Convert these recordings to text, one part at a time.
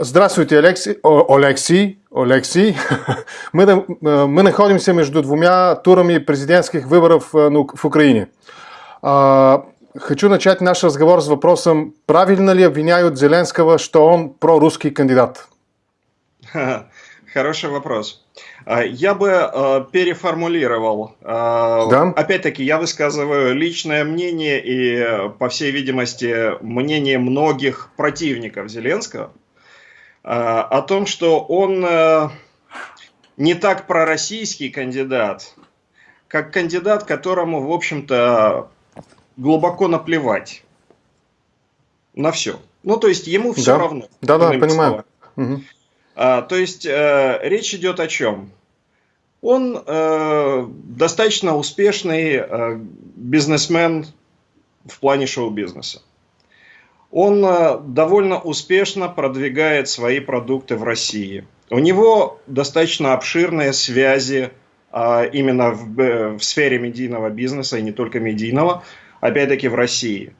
Здравствуйте, Алексей. О, Алексей. Алексей. Мы, э, мы находимся между двумя турами президентских выборов э, ну, в Украине. А, хочу начать наш разговор с вопросом, правильно ли обвиняют Зеленского, что он прорусский кандидат? Хороший вопрос. А, я бы э, переформулировал. Да? Опять-таки, я высказываю личное мнение и, по всей видимости, мнение многих противников Зеленского – о том, что он э, не так пророссийский кандидат, как кандидат, которому, в общем-то, глубоко наплевать на все. Ну, то есть ему все да. равно. Да, да, понимаю. Угу. А, то есть э, речь идет о чем? Он э, достаточно успешный э, бизнесмен в плане шоу-бизнеса он э, довольно успешно продвигает свои продукты в России. У него достаточно обширные связи а, именно в, э, в сфере медийного бизнеса и не только медийного, опять-таки в России.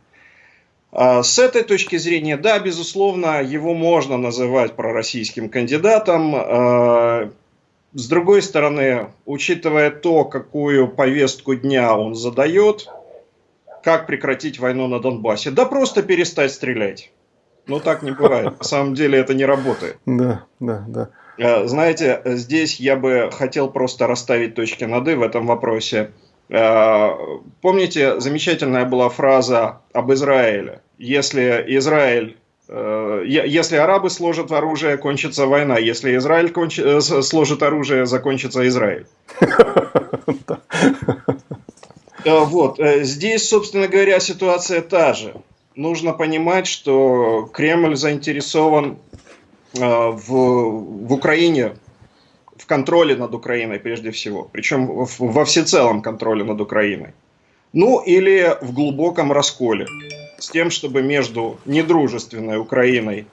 А, с этой точки зрения, да, безусловно, его можно называть пророссийским кандидатом. А, с другой стороны, учитывая то, какую повестку дня он задает, как прекратить войну на Донбассе? Да просто перестать стрелять. Ну так не бывает. На самом деле это не работает. Да, да, да. Э, знаете, здесь я бы хотел просто расставить точки над «и» в этом вопросе. Э, помните, замечательная была фраза об Израиле. Если Израиль э, если арабы сложат оружие, кончится война. Если Израиль конч... сложит оружие, закончится Израиль. Э, вот. Э, здесь, собственно говоря, ситуация та же. Нужно понимать, что Кремль заинтересован э, в, в Украине, в контроле над Украиной прежде всего. Причем во всецелом контроле над Украиной. Ну или в глубоком расколе. С тем, чтобы между недружественной Украиной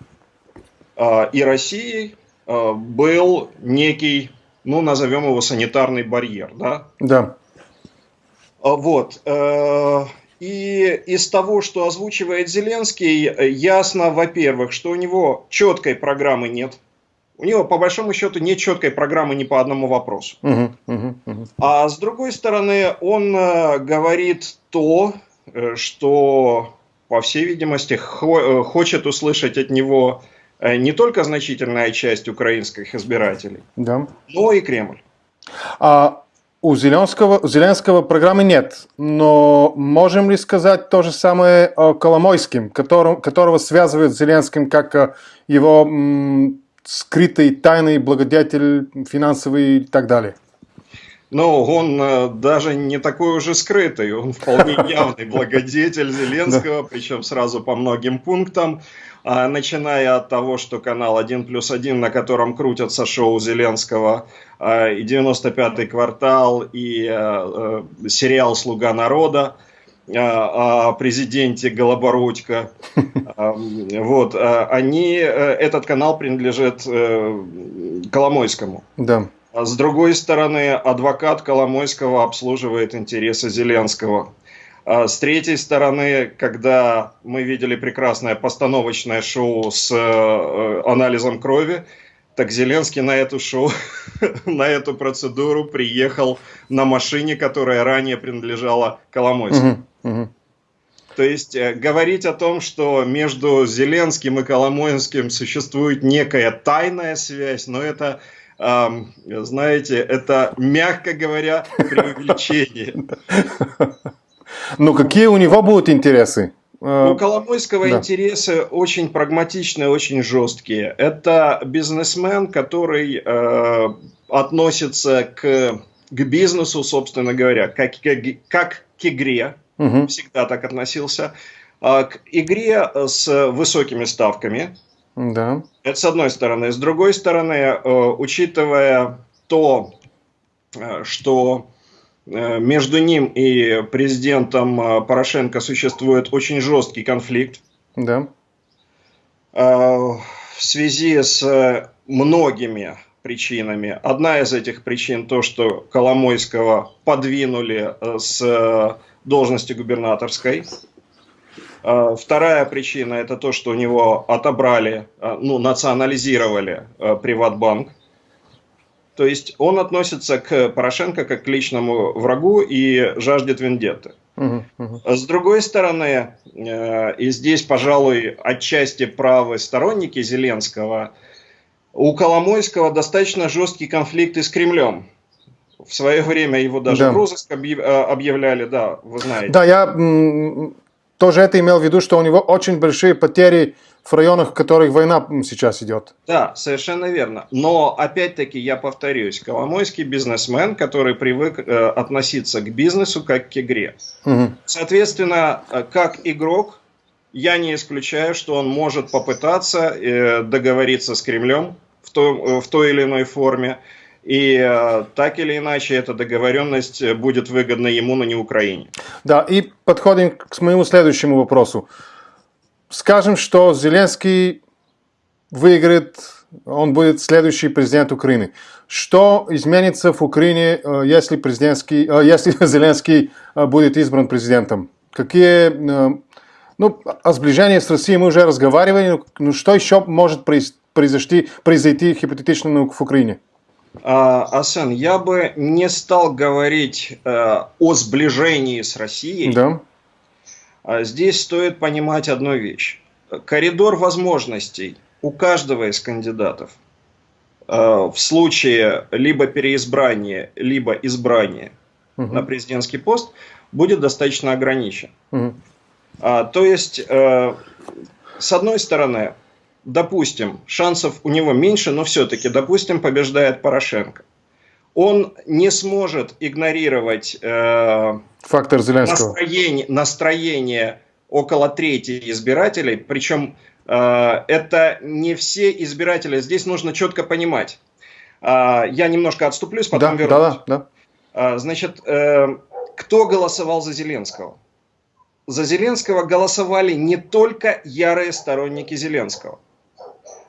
и Россией был некий, ну назовем его санитарный барьер. Да? Да. А, вот. Э, и из того, что озвучивает Зеленский, ясно, во-первых, что у него четкой программы нет. У него, по большому счету, нет четкой программы ни по одному вопросу. Uh-huh, uh-huh, uh-huh. А с другой стороны, он э, говорит то, э, что, по всей видимости, хочет услышать от него не только значительная часть украинских избирателей, да. но и Кремль. А у Зеленского, Зеленского программы нет, но можем ли сказать то же самое о Коломойским, которого, которого связывают с Зеленским как э, его скрытый тайный благодетель финансовый и так далее? Но он э, даже не такой уже скрытый, он вполне явный благодетель Зеленского, причем сразу по многим пунктам. А, начиная от того, что канал 1 плюс 1, на котором крутятся шоу Зеленского, а, и 95-й квартал, и а, сериал «Слуга народа», о президенте Голобородько. Вот, они, этот канал принадлежит э, Коломойскому. Да. С другой стороны, адвокат Коломойского обслуживает интересы Зеленского. А с третьей стороны, когда мы видели прекрасное постановочное шоу с э, анализом крови, так Зеленский на эту шоу, на эту процедуру приехал на машине, которая ранее принадлежала Коломойскому. То есть э, говорить о том, что между Зеленским и Коломойским существует некая тайная связь, но это, эм, знаете, это, мягко говоря, преувеличение. Ну, какие у него будут интересы? Э, у Коломойского да. интересы очень прагматичные, очень жесткие. Это бизнесмен, который э, относится к, к бизнесу, собственно говоря, как, как, как к игре, угу. всегда так относился, э, к игре с высокими ставками. Да. Это с одной стороны. С другой стороны, э, учитывая то, э, что Э, между ним и президентом э, Порошенко существует очень жесткий конфликт. Да. Э, в связи с многими причинами. Одна из этих причин то, что Коломойского подвинули с должности губернаторской. Э, вторая причина – это то, что у него отобрали, э, ну, национализировали э, Приватбанк. То есть он относится к Порошенко как к личному врагу и жаждет вендетты. Угу, угу. С другой стороны, и здесь, пожалуй, отчасти правы сторонники Зеленского, у Коломойского достаточно жесткий конфликт с Кремлем. В свое время его даже да. в розыск объявляли, да, вы знаете. Да, я тоже это имел в виду, что у него очень большие потери в районах, в которых война сейчас идет. Да, совершенно верно. Но, опять-таки, я повторюсь, Коломойский бизнесмен, который привык э, относиться к бизнесу как к игре. Угу. Соответственно, э, как игрок, я не исключаю, что он может попытаться э, договориться с Кремлем в, то, э, в той или иной форме. И э, так или иначе эта договоренность будет выгодна ему, но не Украине. Да, и подходим к моему следующему вопросу. Скажем, что Зеленский выиграет, он будет следующий президент Украины. Что изменится в Украине, э, если, президентский, э, если Зеленский будет избран президентом? Какие, ну, о сближении с Россией мы уже разговаривали, но что еще может произойти, произойти гипотетично в Украине? Асен, я бы не стал говорить э, о сближении с Россией. Да. А здесь стоит понимать одну вещь. Коридор возможностей у каждого из кандидатов э, в случае либо переизбрания, либо избрания угу. на президентский пост будет достаточно ограничен. Угу. А, то есть, э, с одной стороны, допустим, шансов у него меньше, но все-таки, допустим, побеждает Порошенко. Он не сможет игнорировать э, фактор Зеленского. Настроение, настроение около трети избирателей, причем э, это не все избиратели. Здесь нужно четко понимать. Э, я немножко отступлюсь, потом да, вернусь. Да, да. Э, значит, э, кто голосовал за Зеленского? За Зеленского голосовали не только ярые сторонники Зеленского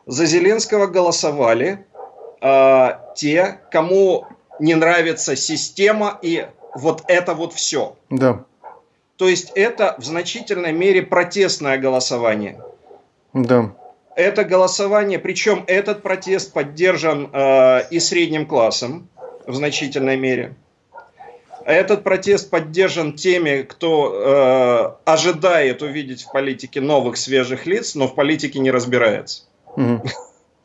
за Зеленского голосовали э, те, кому не нравится система и вот это вот все. Да. То есть это в значительной мере протестное голосование. Да. Это голосование, причем этот протест поддержан э, и средним классом в значительной мере. Этот протест поддержан теми, кто э, ожидает увидеть в политике новых свежих лиц, но в политике не разбирается.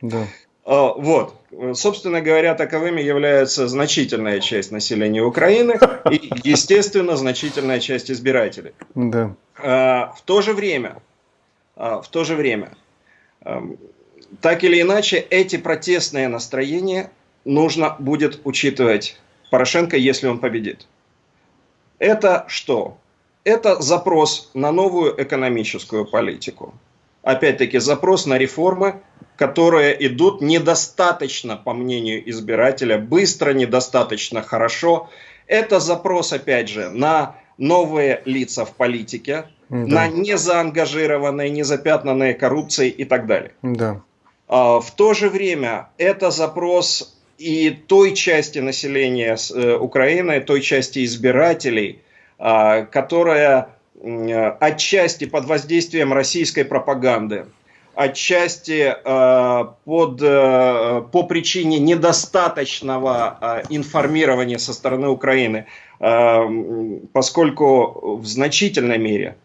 Да. А, вот. Собственно говоря, таковыми является значительная часть населения Украины и, естественно, значительная часть избирателей. Да. А, в то же время, а, в то же время, так или иначе, эти протестные настроения нужно будет учитывать Порошенко, если он победит. Это что? Это запрос на новую экономическую политику опять-таки, запрос на реформы, которые идут недостаточно, по мнению избирателя, быстро, недостаточно хорошо. Это запрос, опять же, на новые лица в политике, да. на незаангажированные, незапятнанные коррупцией и так далее. Да. А, в то же время это запрос и той части населения э, Украины, той части избирателей, а, которая отчасти под воздействием российской пропаганды, отчасти э, под, э, по причине недостаточного э, информирования со стороны Украины, э, поскольку в значительной мере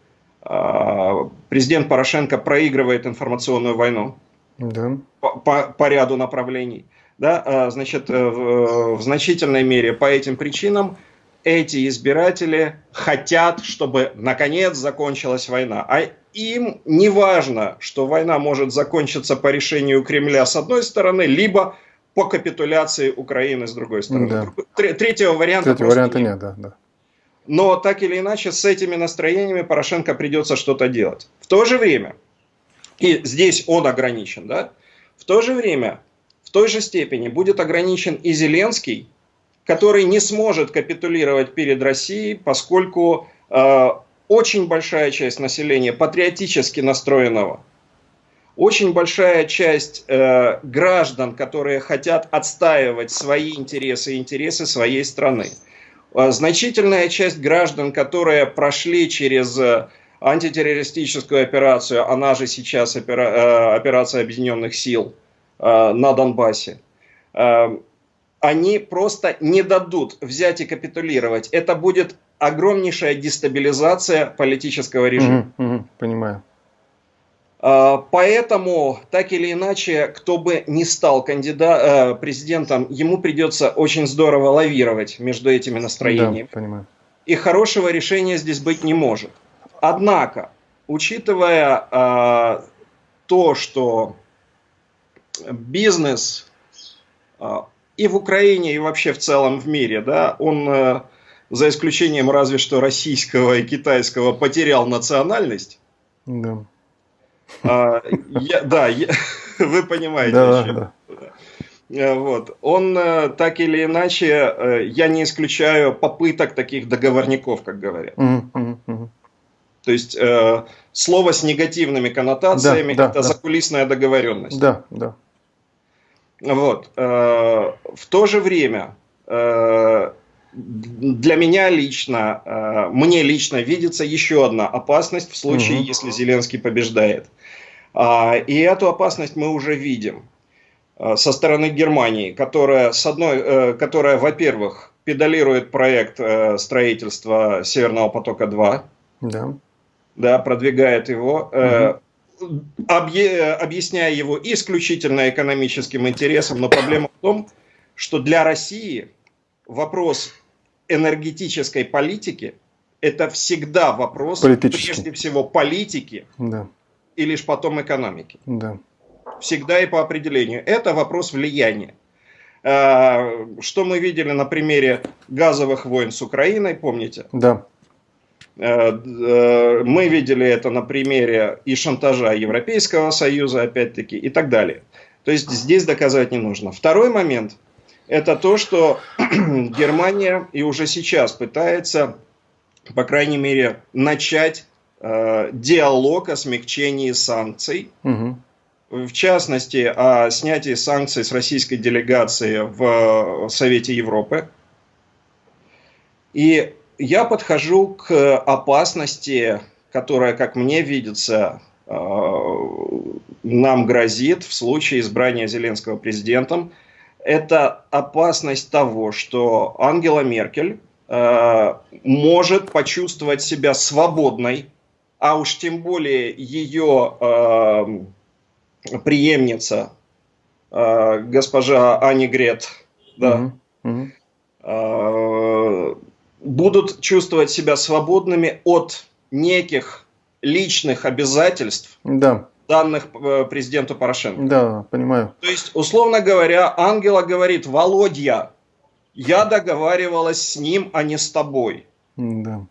э, президент Порошенко проигрывает информационную войну да. по, по, по ряду направлений. Да, э, значит, э, в, в значительной мере по этим причинам эти избиратели хотят, чтобы наконец закончилась война. А им не важно, что война может закончиться по решению Кремля с одной стороны, либо по капитуляции Украины с другой стороны. Да. Третьего варианта, Третьего варианта нет. нет да, да. Но так или иначе с этими настроениями Порошенко придется что-то делать. В то же время, и здесь он ограничен, да, в то же время, в той же степени будет ограничен и Зеленский, который не сможет капитулировать перед Россией, поскольку э, очень большая часть населения патриотически настроенного, очень большая часть э, граждан, которые хотят отстаивать свои интересы и интересы своей страны, э, значительная часть граждан, которые прошли через э, антитеррористическую операцию, она же сейчас опера, э, операция объединенных сил э, на Донбассе, э, они просто не дадут взять и капитулировать. Это будет огромнейшая дестабилизация политического режима. Угу, угу, понимаю. Поэтому, так или иначе, кто бы ни стал кандидат, президентом, ему придется очень здорово лавировать между этими настроениями. Да, понимаю. И хорошего решения здесь быть не может. Однако, учитывая э, то, что бизнес э, и в Украине, и вообще в целом в мире, да, он, э, за исключением разве что российского и китайского, потерял национальность. Да. Э, я, да, я, вы понимаете. Да, да. Вот. Он так или иначе, я не исключаю попыток таких договорников, как говорят. Угу. То есть э, слово с негативными коннотациями да, это да, закулисная договоренность. Да, да. Вот. Э, в то же время э, для меня лично, э, мне лично видится еще одна опасность в случае, угу. если Зеленский побеждает. Э, и эту опасность мы уже видим со стороны Германии, которая, с одной, которая во-первых, педалирует проект строительства Северного потока-2. Да да, продвигает его, объ, объясняя его исключительно экономическим интересом, но проблема в том, что для России вопрос энергетической политики это всегда вопрос прежде всего политики да. и лишь потом экономики. Да. Всегда и по определению. Это вопрос влияния. Э, что мы видели на примере газовых войн с Украиной, помните? Да. Э, э, мы видели это на примере и шантажа Европейского Союза, опять-таки, и так далее. То есть здесь доказывать не нужно. Второй момент – это то, что Германия и уже сейчас пытается, по крайней мере, начать э, диалог о смягчении санкций. Угу. В частности, о снятии санкций с российской делегации в Совете Европы. И я подхожу к опасности, которая, как мне видится, э, нам грозит в случае избрания Зеленского президентом. Это опасность того, что Ангела Меркель э, может почувствовать себя свободной, а уж тем более ее э, преемница, госпожа Ани Грет, да, угу будут чувствовать себя свободными от неких личных обязательств, да. данных э, президенту Порошенко. Да, понимаю. То есть, условно говоря, Ангела говорит, Володя, я договаривалась с ним, а не с тобой. Да.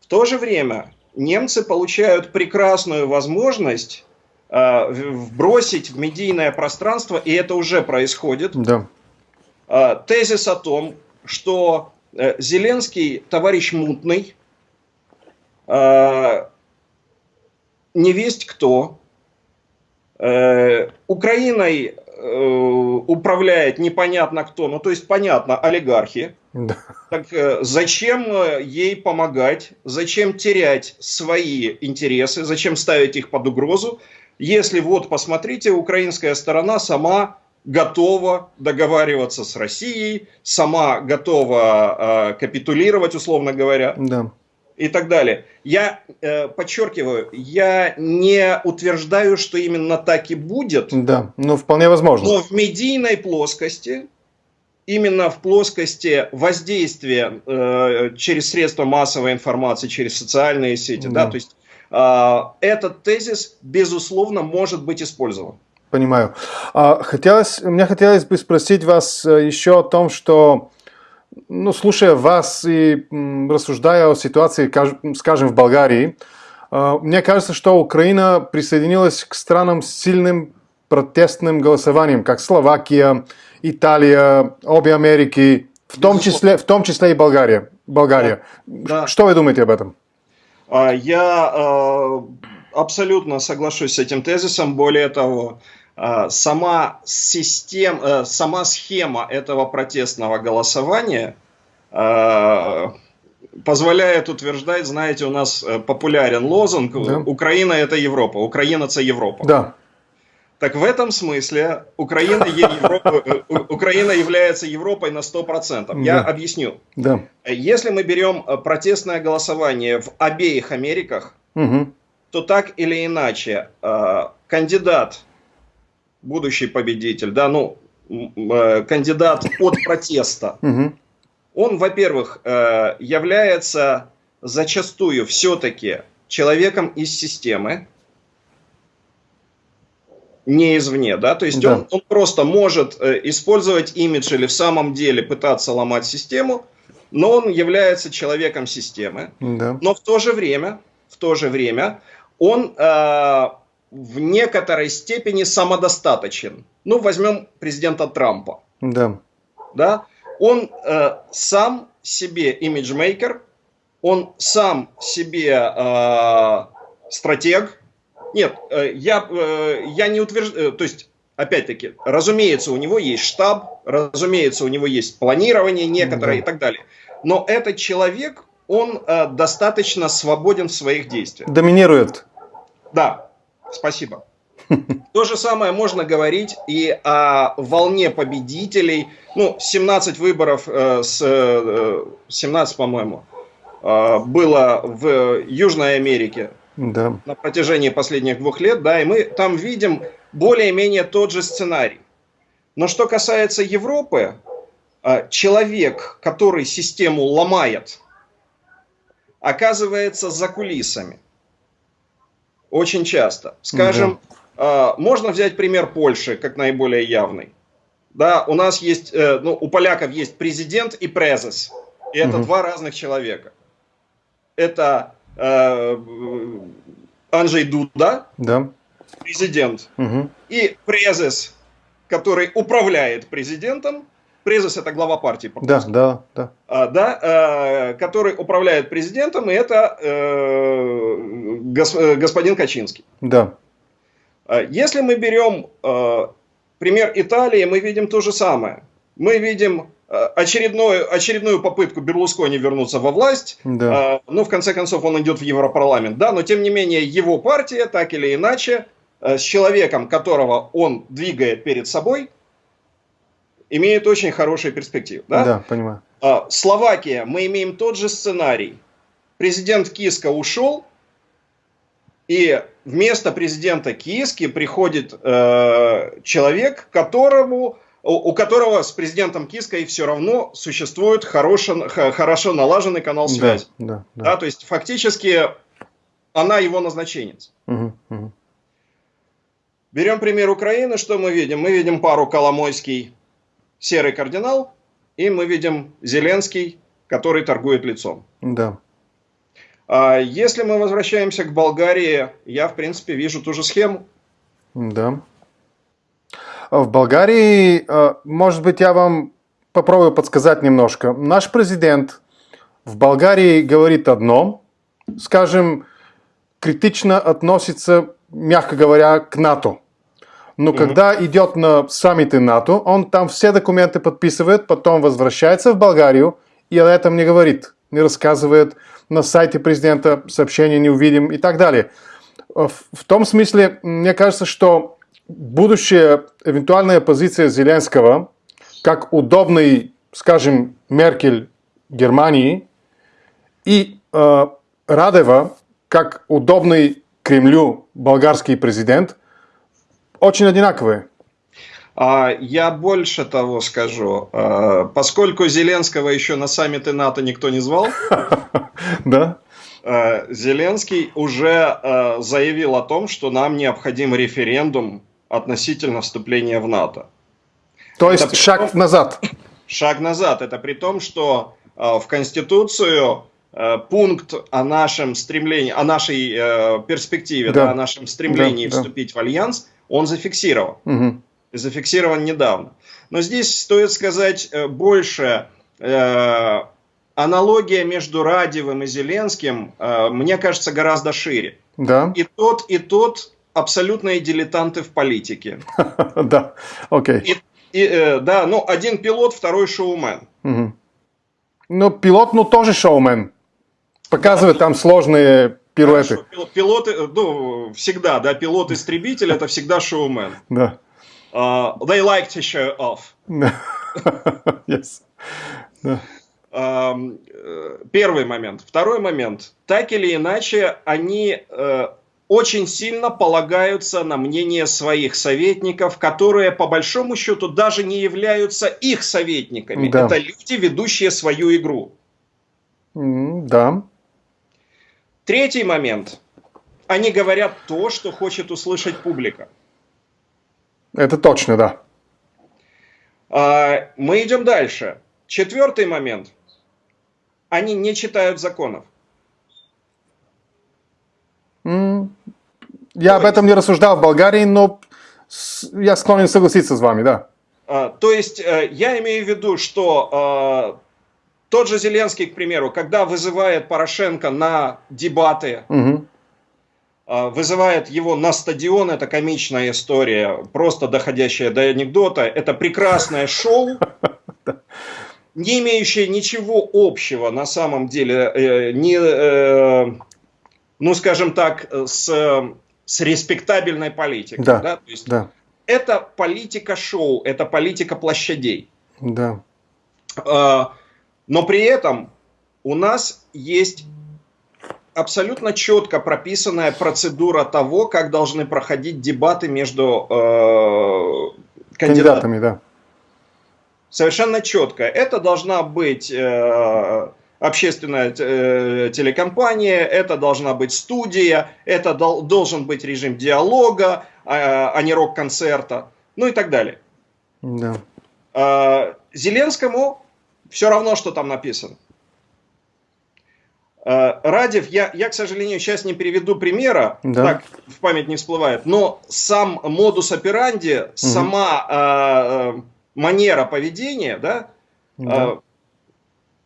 В то же время немцы получают прекрасную возможность э, вбросить в медийное пространство, и это уже происходит, да. э, тезис о том, что Зеленский товарищ мутный, э, не весть кто, э, Украиной управляет непонятно кто, ну то есть понятно, олигархи. Да. Так зачем ей помогать, зачем терять свои интересы, зачем ставить их под угрозу, если вот посмотрите, украинская сторона сама готова договариваться с Россией, сама готова э, капитулировать, условно говоря. Да. И так далее. Я э, подчеркиваю, я не утверждаю, что именно так и будет. Да, но вполне возможно. Но в медийной плоскости, именно в плоскости воздействия э, через средства массовой информации, через социальные сети, да, да то есть э, этот тезис, безусловно, может быть использован. Понимаю. А, хотелось, мне хотелось бы спросить вас э, еще о том, что, ну, слушая вас и рассуждая о ситуации, скажем, в Болгарии, э, мне кажется, что Украина присоединилась к странам с сильным протестным голосованием, как Словакия, Италия, обе Америки, в том числе, в том числе и Болгария. Болгария. Да. Что вы думаете об этом? А, я э, абсолютно соглашусь с этим тезисом. Более того, сама, система, э, сама схема этого протестного голосования, а, позволяет утверждать, знаете, у нас э, популярен лозунг Да. «Украина – это Европа», «Украина – это Европа». Да. Так в этом смысле Украина, Европа- э, Украина является Европой на 100%. Я Да. объясню. Да. Если мы берем протестное голосование в обеих Америках, Мгм. то так или иначе кандидат, будущий победитель, да, ну, э, кандидат от протеста, Мгм. он, во-первых, э, является зачастую все-таки человеком из системы, не извне, да, то есть Да. он, он просто может э, использовать имидж или в самом деле пытаться ломать систему, но он является человеком системы, Да. но в то же время, в то же время он э, в некоторой степени самодостаточен. Ну, возьмем президента Трампа Да. да, он э, сам себе имиджмейкер, он сам себе э, стратег. Нет, э, я, э, я не утверждаю, то есть, опять-таки, разумеется, у него есть штаб, разумеется, у него есть планирование некоторое Да. и так далее. Но этот человек, он э, достаточно свободен в своих действиях. Доминирует. Да, спасибо. То же самое можно говорить и о волне победителей. Ну, 17 выборов, э, с, э, 17, по-моему, э, было в Южной Америке Да. на протяжении последних двух лет, да, и мы там видим более-менее тот же сценарий. Но что касается Европы, э, человек, который систему ломает, оказывается за кулисами. Очень часто. Скажем, э, можно взять пример Польши как наиболее явный. Да, у нас есть, э, ну, у поляков есть президент и презес. И это Мгм. два разных человека. Это э, Анджей Дуда, Да. президент, Мгм. и презес, который управляет президентом. Презес это глава партии. Да, да, да. А, да, э, который управляет президентом, и это э, гос- э, господин Качинский. Да. А, Если мы берем э, пример Италии, мы видим то же самое. Мы видим э, очередную, очередную попытку Берлускони вернуться во власть. Да. А, ну, в конце концов, он идет в Европарламент, да, но тем не менее его партия, так или иначе, э, с человеком, которого он двигает перед собой, имеет очень хорошие перспективы. Да? Да, понимаю. А, Словакия, мы имеем тот же сценарий. Президент Киска ушел, и вместо президента Киски приходит э, человек, которому, у, которого с президентом Киской все равно существует хорошо, хорошо налаженный канал Да, связи. да, Да, да. то есть фактически она его назначенец. Мгм, мгм. Берем пример Украины, что мы видим? Мы видим пару Коломойский, серый кардинал, и мы видим Зеленский, который торгует лицом. Да. А Если мы возвращаемся к Болгарии, я, в принципе, вижу ту же схему. Да. В Болгарии, э, может быть, я вам попробую подсказать немножко. Наш президент в Болгарии говорит одно, скажем, критично относится, мягко говоря, к НАТО. Но когда идет на саммиты НАТО, он там все документы подписывает, потом возвращается в Болгарию и о этом не говорит, не рассказывает, на сайте президента сообщения не увидим и так далее. В, в том смысле, мне кажется, что будущая эвентуальная позиция Зеленского, как удобный, скажем, Меркель Германии, и э, Радева, как удобный Кремлю болгарский президент, очень одинаковые. А Я больше того скажу. А, Поскольку Зеленского еще на саммиты НАТО никто не звал, Да? а, Зеленский уже заявил о том, что нам необходим референдум относительно вступления в НАТО. То есть Это шаг назад. Шаг назад. Это при том, что в Конституцию пункт о нашем стремлении, о нашей э, перспективе, Да. да, о нашем стремлении Да, да. вступить в альянс, он зафиксирован. И зафиксирован недавно. Но здесь стоит сказать э, больше. Э, аналогия между Радевым и Зеленским, э, мне кажется, гораздо шире. Да? И тот, и тот абсолютные дилетанты в политике. Да. Окей. Э, да, ну, один пилот, второй шоумен. Но пилот, ну, тоже шоумен. Показывает там сложные пируэты. Хорошо, пил- Пилоты, э, ну, всегда, да, пилот-истребитель это всегда шоумен. Да. Uh, they like to show off. yes. Да. Э, Первый момент. Второй момент. Так или иначе, они э, очень сильно полагаются на мнение своих советников, которые по большому счету даже не являются их советниками. Да. Это люди, ведущие свою игру. М, Да. Третий момент. Они говорят то, что хочет услышать публика. Это точно, да. А, Мы идем дальше. Четвертый момент. Они не читают законов. М, Я об этом не рассуждал в Болгарии, но я склонен согласиться с вами, да. А, То есть э, я имею в виду, что э, тот же Зеленский, к примеру, когда вызывает Порошенко на дебаты, э, вызывает его на стадион, это комичная история, просто доходящая до анекдота, это прекрасное шоу, не имеющее ничего общего на самом деле, э, не, э, ну скажем так, с, с респектабельной политикой. Да, да? То есть Да, это политика шоу, это политика площадей. да. Но при этом у нас есть абсолютно четко прописанная процедура того, как должны проходить дебаты между э, кандидатами. Кандидатами, да. Совершенно четко. Это должна быть э, общественная э, телекомпания, это должна быть студия, это дол- должен быть режим диалога, а, а не рок-концерта, ну и так далее. Да. Э, Зеленскому все равно, что там написано. Э, Радев, я, я, к сожалению, сейчас не приведу примера, Да. так в память не всплывает, но сам модус операнди, сама э, э, манера поведения, да, Да. э,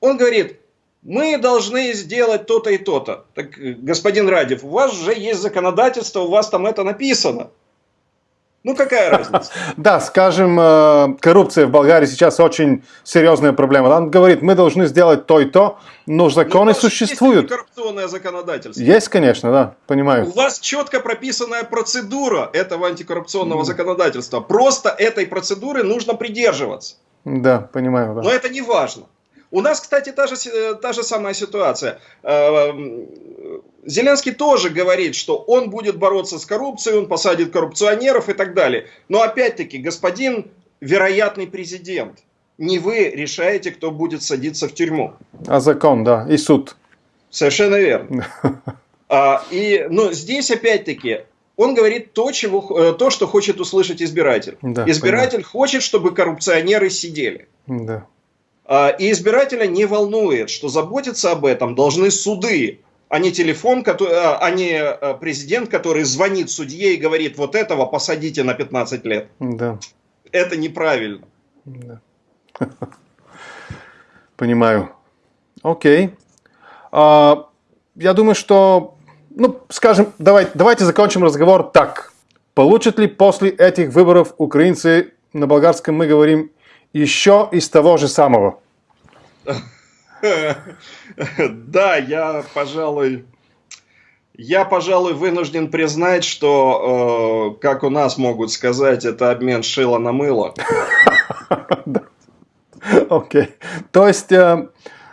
он говорит, мы должны сделать то-то и то-то. Так, э, господин Радев, у вас же есть законодательство, у вас там это написано. Ну, какая разница? Да, скажем, э, коррупция в Болгарии сейчас очень серьезная проблема. Он говорит, мы должны сделать то и то, но законы Ну, у вас существуют. Есть коррупционное законодательство. Есть, конечно, да, У понимаю. вас четко прописанная процедура этого антикоррупционного законодательства. Просто этой процедуры нужно придерживаться. Да, понимаю, Но да. это не важно. У нас, кстати, та же, э, та же самая ситуация. Э, м, Зеленский тоже говорит, что он будет бороться с коррупцией, он посадит коррупционеров и так далее. Но опять-таки, господин вероятный президент, не вы решаете, кто будет садиться в тюрьму. А закон, да, и суд. Совершенно верно. А, и, но здесь опять-таки он говорит то, чего, э, то, что хочет услышать избиратель. Да, избиратель хочет, чтобы коррупционеры сидели. Да. А, и избирателя не волнует, что заботиться об этом должны суды, а не телефон, а а не э, президент, который звонит судье и говорит, вот этого посадите на 15 лет. Да. Это неправильно. Да. Понимаю. Окей. А, я думаю, что, ну, скажем, давай, давайте закончим разговор так. Получат ли после этих выборов украинцы, на болгарском мы говорим, еще из того же самого? Да, я, пожалуй, я, пожалуй, вынужден признать, что, э, как у нас могут сказать, это обмен шила на мыло. Окей. То есть, э,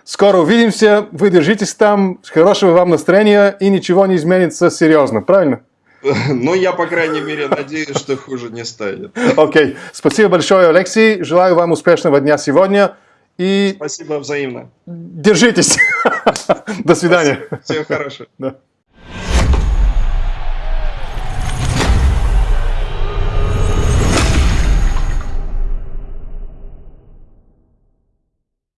скоро увидимся, вы держитесь там, хорошего вам настроения, и ничего не изменится серьезно, правильно? Но я, по крайней мере, надеюсь, что хуже не станет. Окей. Спасибо большое, Алексей. Желаю вам успешного дня сегодня. И Спасибо взаимно. держитесь. До свидания. Всего хорошего. Да.